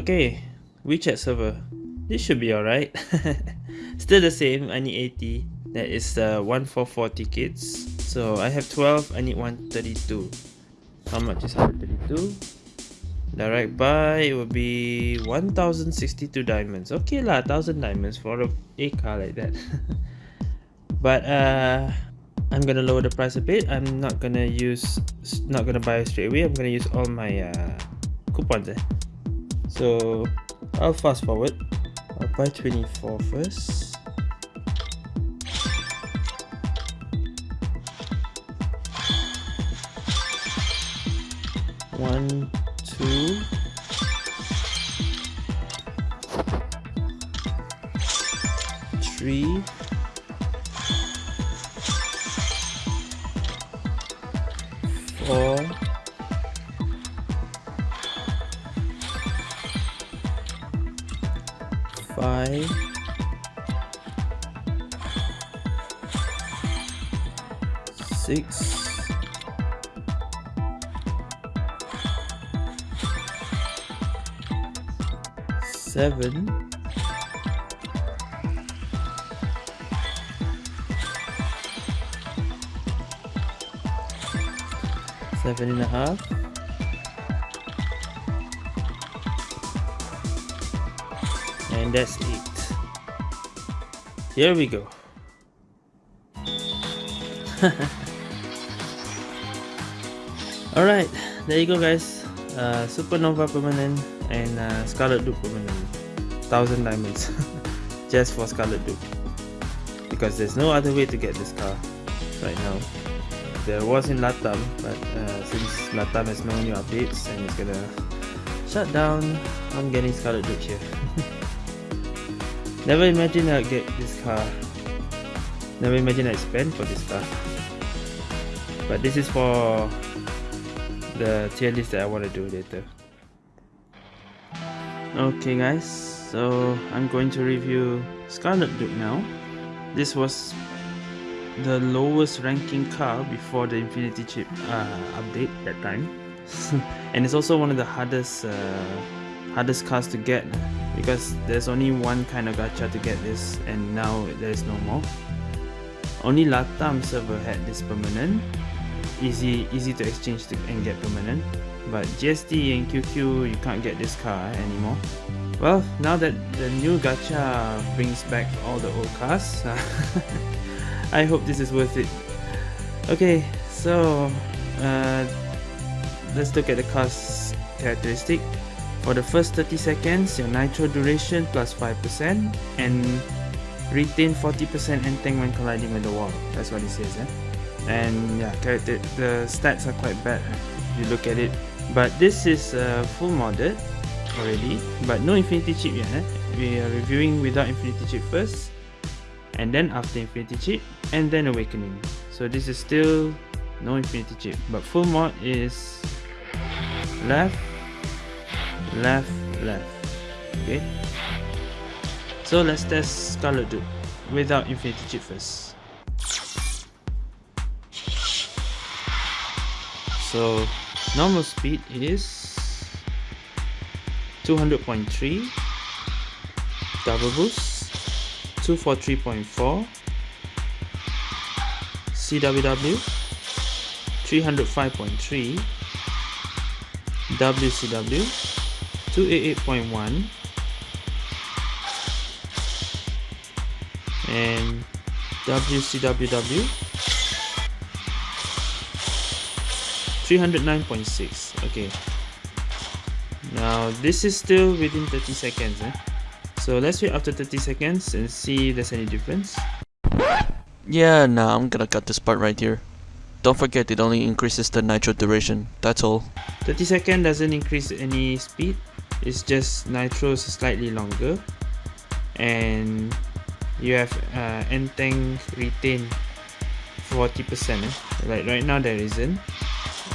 Okay, WeChat server. This should be alright. Still the same, I need 80. That is uh, 144 tickets. So I have 12, I need 132. How much is 132? Direct buy, it will be 1062 diamonds. Okay lah, 1000 diamonds for a, a car like that. but uh, I'm gonna lower the price a bit. I'm not gonna use, not gonna buy straight away. I'm gonna use all my uh, coupons. Eh. So I'll fast forward. I'll buy 24 first. One, five. Six. Seven. Seven and a half and that's it here we go. Alright there you go guys. Uh, supernova permanent and uh, scarlet duke permanent. Thousand diamonds. Just for scarlet duke because there's no other way to get this car right now. There was in latam but uh, since latam has no new updates and it's gonna shut down i'm getting scarlet duke here Never imagine I'd get this car. Never imagine I'd spend for this car. But this is for the tier list that I want to do later. Okay guys, so I'm going to review Scarlet Duke now. This was the lowest ranking car before the Infinity Chip uh, update that time. and it's also one of the hardest uh, hardest cars to get because there's only one kind of gacha to get this and now there's no more. Only Latam server had this permanent. Easy easy to exchange to, and get permanent. But GST and QQ you can't get this car anymore. Well now that the new gacha brings back all the old cars I hope this is worth it. Okay so uh, let's look at the car's characteristic for the first 30 seconds, your nitro duration plus 5% and retain 40% tank when colliding with the wall. That's what it says. Eh? And yeah, the, the stats are quite bad if you look at it. But this is uh, full modded already, but no infinity chip yet. Eh? We are reviewing without infinity chip first, and then after infinity chip, and then awakening. So this is still no infinity chip, but full mod is left left left. Okay. So let's test Scarlet without Infinity Chip first. So normal speed is 200.3 double boost 243.4 CWW 305.3 WCW 288.1 and WCWW 309.6 okay. Now this is still within 30 seconds eh? so let's wait after 30 seconds and see if there's any difference. Yeah nah I'm gonna cut this part right here don't forget it only increases the nitro duration. That's all. 30 second doesn't increase any speed. It's just nitros slightly longer. And you have uh, N-Tank retain 40% eh? like right now there isn't.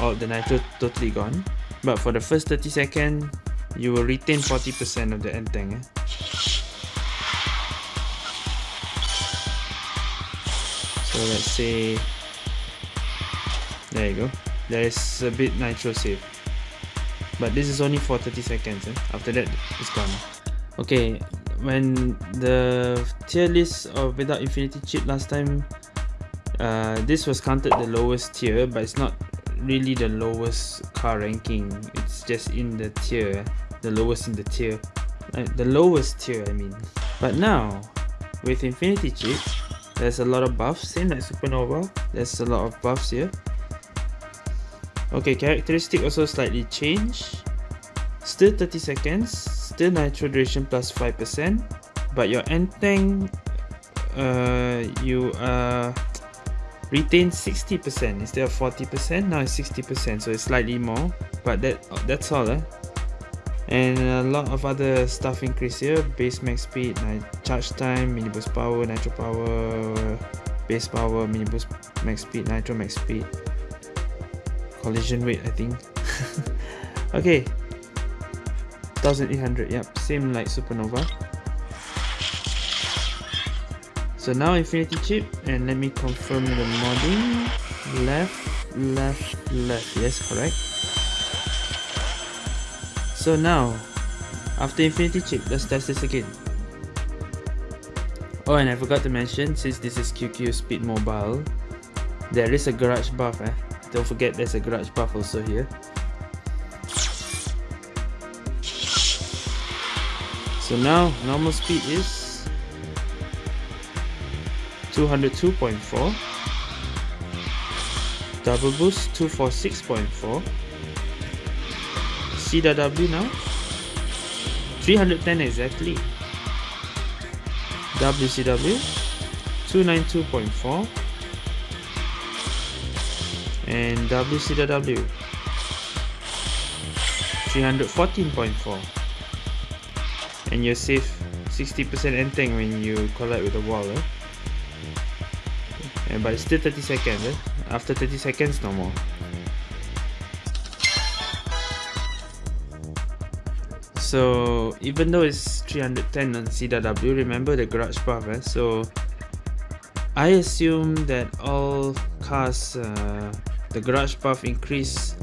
All the nitro totally gone. But for the first 30 second you will retain 40% of the N-Tank eh? so let's say there you go. There is a bit nitro save but this is only for 30 seconds eh? after that it's gone. Okay when the tier list of without infinity chip last time uh, this was counted the lowest tier but it's not really the lowest car ranking. It's just in the tier the lowest in the tier. Like the lowest tier I mean. But now with infinity chip there's a lot of buffs same like supernova. There's a lot of buffs here okay characteristic also slightly changed still 30 seconds still nitro duration plus 5% but your N-Tank uh, you uh, retain 60% instead of 40% now it's 60% so it's slightly more. But that that's all eh? and a lot of other stuff increase here. Base max speed charge time mini boost power nitro power base power mini boost max speed nitro max speed collision rate i think okay 1800 yep same like supernova so now infinity chip and let me confirm the modding left left left yes correct so now, after Infinity Chip, let's test this again. Oh, and I forgot to mention, since this is QQ Speed Mobile, there is a garage buff. Eh? Don't forget there's a garage buff also here. So now, normal speed is 202.4 double boost 246.4 CW now 310 exactly. WCW 292.4 and WCW 314.4 and you save 60% ending when you collide with the wall eh? and but it's still 30 seconds eh? after 30 seconds no more so even though it's 310 on CW remember the garage buff eh? so I assume that all cars uh, the garage buff increase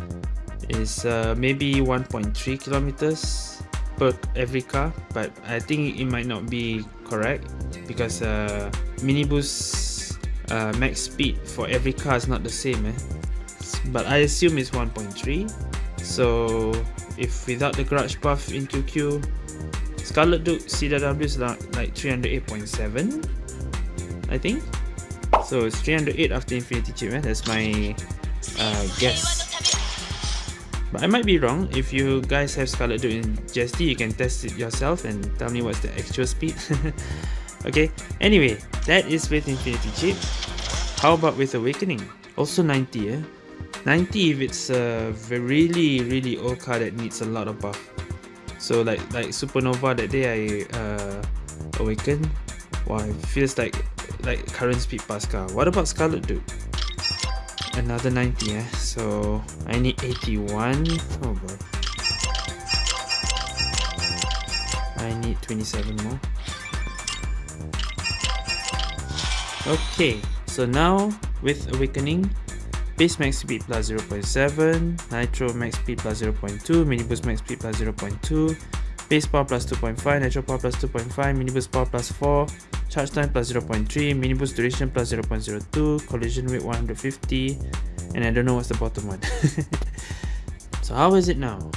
is uh, maybe 1.3 kilometers per every car but I think it might not be correct because uh, mini boost uh, max speed for every car is not the same eh? but I assume it's 1.3 so if without the garage buff in QQ Scarlet Duke CW is like 308.7 I think so it's 308 after Infinity Chip eh? that's my uh, guess. But I might be wrong. If you guys have Scarlet Duke in GST you can test it yourself and tell me what's the actual speed. Okay anyway that is with Infinity Chip. How about with Awakening? Also 90 eh? 90 if it's a really really old car that needs a lot of buff. So like like supernova that day i uh awakened. Wow it feels like like current speed pass car. What about scarlet duke another 90 eh? So i need 81 oh boy. I need 27 more. Okay so now with awakening base max speed plus 0.7 nitro max speed plus 0.2 mini boost max speed plus 0.2 base power plus 2.5 nitro power plus 2.5 mini boost power plus 4 charge time plus 0.3 mini boost duration plus 0.02 collision rate 150 and i don't know what's the bottom one. So how is it now?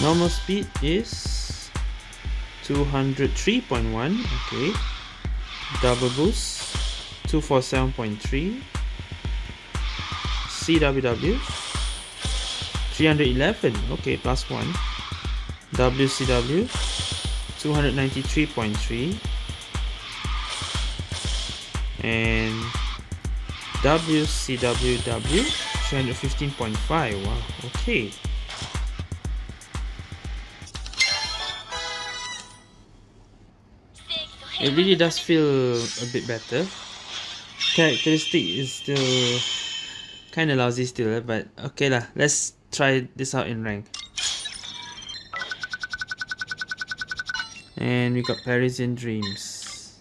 Normal speed is 203.1 okay. Double boost 247.3 CWW 311 okay plus 1 WCW 293.3 and WCWW 315.5 wow okay. It really does feel a bit better. Characteristic is still kind of lousy still eh, but okay lah let's try this out in rank and we got Parisian Dreams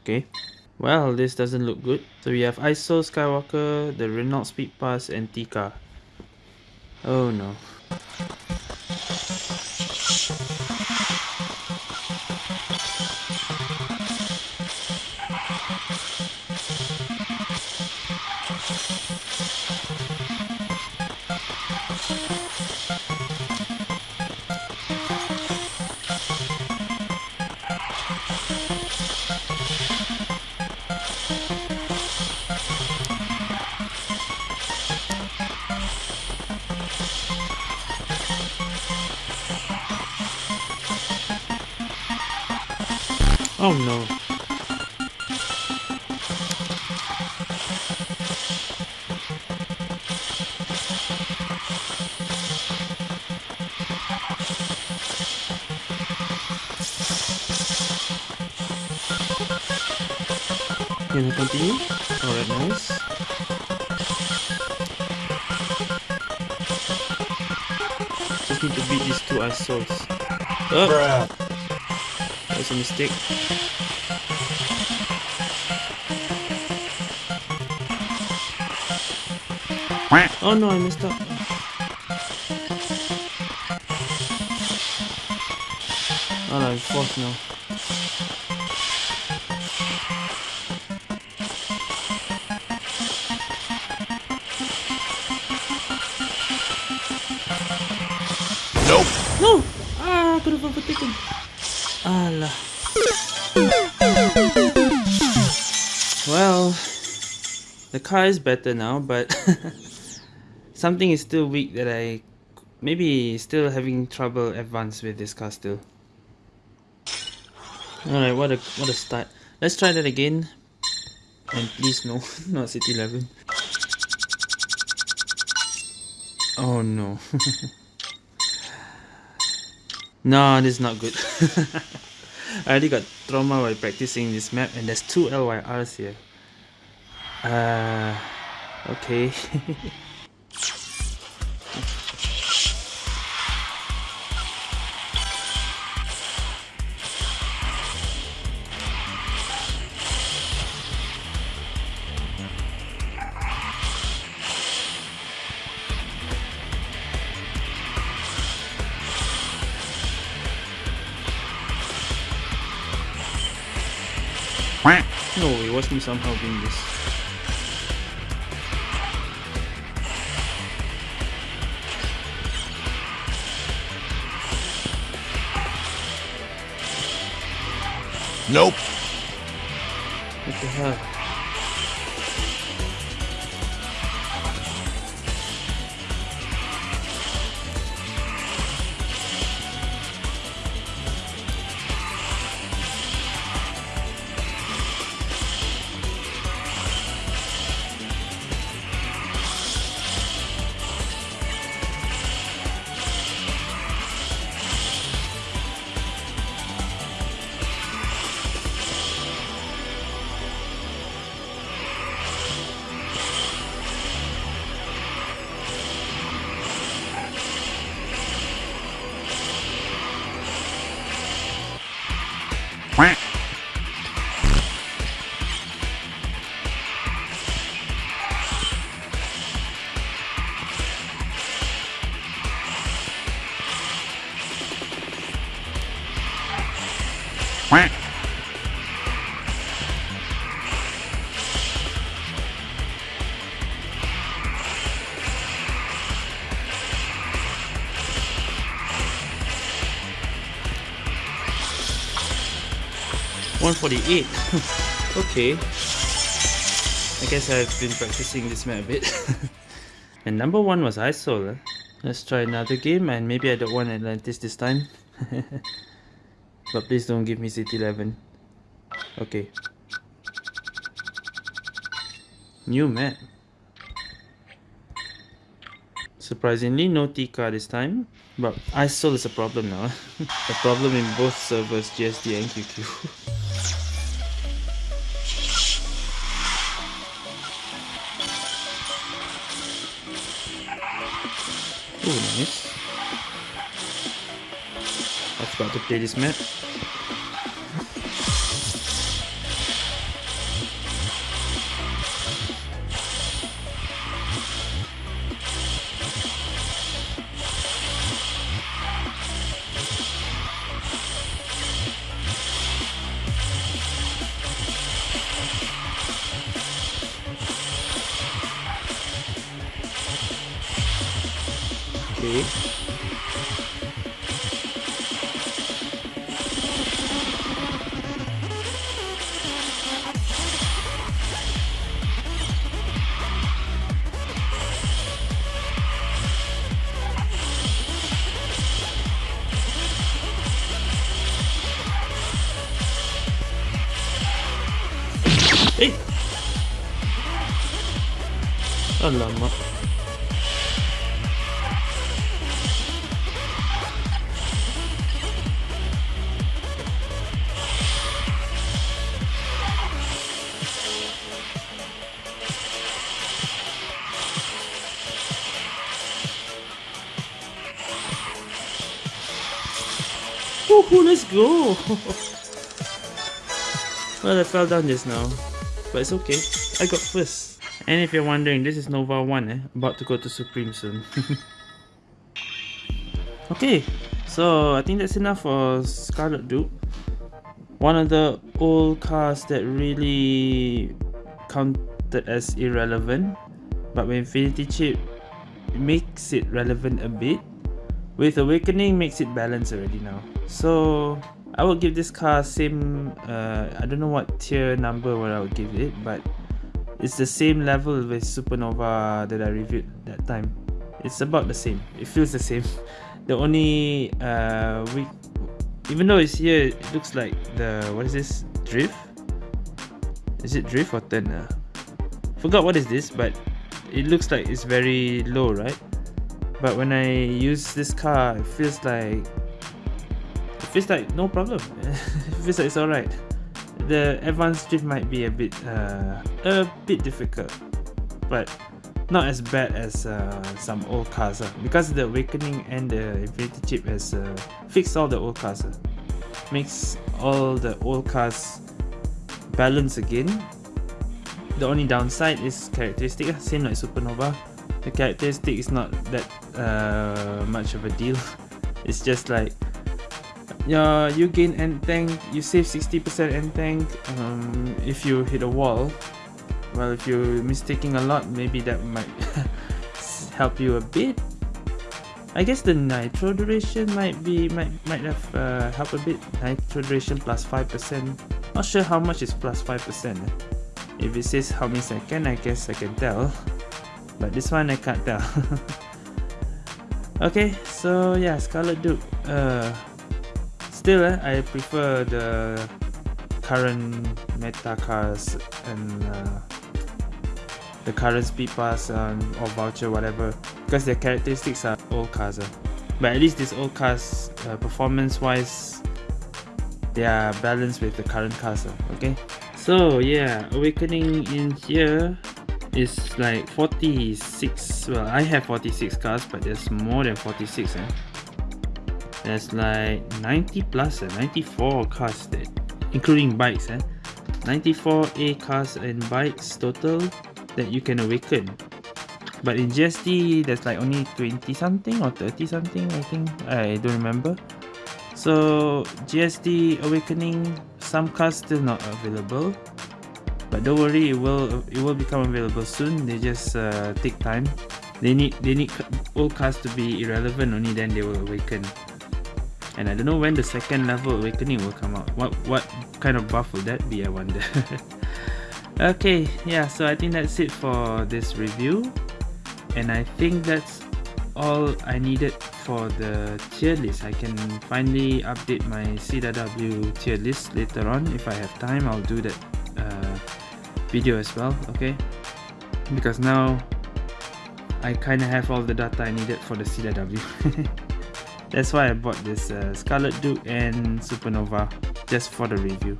okay Well, this doesn't look good. So we have ISO Skywalker, the Renault Speed Pass, and Tika. Oh no. Oh no. Can I continue? Alright, nice. Just need to beat these two assholes. Oh! That's a mistake. Oh no, I messed up. Oh no, I'm now. Nope. No! Ah, I could have overtaken. Allah. Well, the car is better now, but something is still weak that I maybe still having trouble advance with this car still. Alright, what a what a start. Let's try that again. And please no, not City 11. Oh no. no, this is not good. I already got trauma while practicing this map and there's two LYRs here. Uh, okay. No, it wasn't somehow being this. Nope. What the hell? One forty-eight. okay. I guess I've been practicing this map a bit. and number one was Isol. eh? Let's try another game and maybe I don't want Atlantis this time. but please don't give me City 11. Okay. New map. Surprisingly, no Tika this time. But ISOL is a problem now. a problem in both servers, GSD and QQ. Oh, nice. I to play this map. Eh! Alamak. Woohoo, let's go! well, I fell down just now but it's okay. I got first. And if you're wondering, this is Nova 1 eh? About to go to Supreme soon. okay, so I think that's enough for Scarlet Duke. One of the old cars that really counted as irrelevant. But with Infinity Chip makes it relevant a bit. With Awakening makes it balanced already now. So I would give this car same uh, I don't know what tier number what I would give it but it's the same level with Supernova that I reviewed that time. It's about the same. It feels the same. The only uh, we even though it's here it looks like the what is this? Drift? Is it drift or turn? Uh? forgot what is this but it looks like it's very low right? But when I use this car it feels like feels like no problem. Feels like it's alright. The advanced drift might be a bit uh, a bit difficult but not as bad as uh, some old cars uh, because the awakening and the infinity chip has uh, fixed all the old cars uh, makes all the old cars balance again. The only downside is characteristic uh, same like supernova. The characteristic is not that uh, much of a deal. It's just like yeah, you gain N-Tank, you save 60% N-Tank um, if you hit a wall. Well, if you're mistaking a lot, maybe that might help you a bit. I guess the nitro duration might be might might have uh, helped a bit. Nitro duration plus 5%. Not sure how much is plus 5%. If it says how many second, I guess I can tell. But this one I can't tell. okay, so yeah, Scarlet Duke. Uh, still eh, I prefer the current meta cars and uh, the current speed pass um, or voucher whatever because their characteristics are old cars eh. but at least these old cars uh, performance wise they are balanced with the current cars eh, okay so yeah awakening in here is like 46 well i have 46 cars but there's more than 46 eh? There's like 90 plus uh, 94 cars that including bikes eh? 94 A cars and bikes total that you can awaken. But in GST there's like only 20 something or 30 something I think I don't remember. So GST awakening some cars still not available. But don't worry it will it will become available soon. They just uh, take time. They need they need all cars to be irrelevant only then they will awaken and I don't know when the second level awakening will come out. What what kind of buff will that be I wonder? Okay yeah so I think that's it for this review. And I think that's all I needed for the tier list. I can finally update my CW tier list later on. If I have time I'll do that uh, video as well okay? Because now I kind of have all the data I needed for the CW That's why I bought this uh, Scarlet Duke and Supernova just for the review.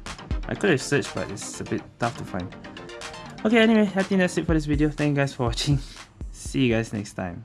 I could have searched but it's a bit tough to find. Okay anyway, I think that's it for this video. Thank you guys for watching. See you guys next time.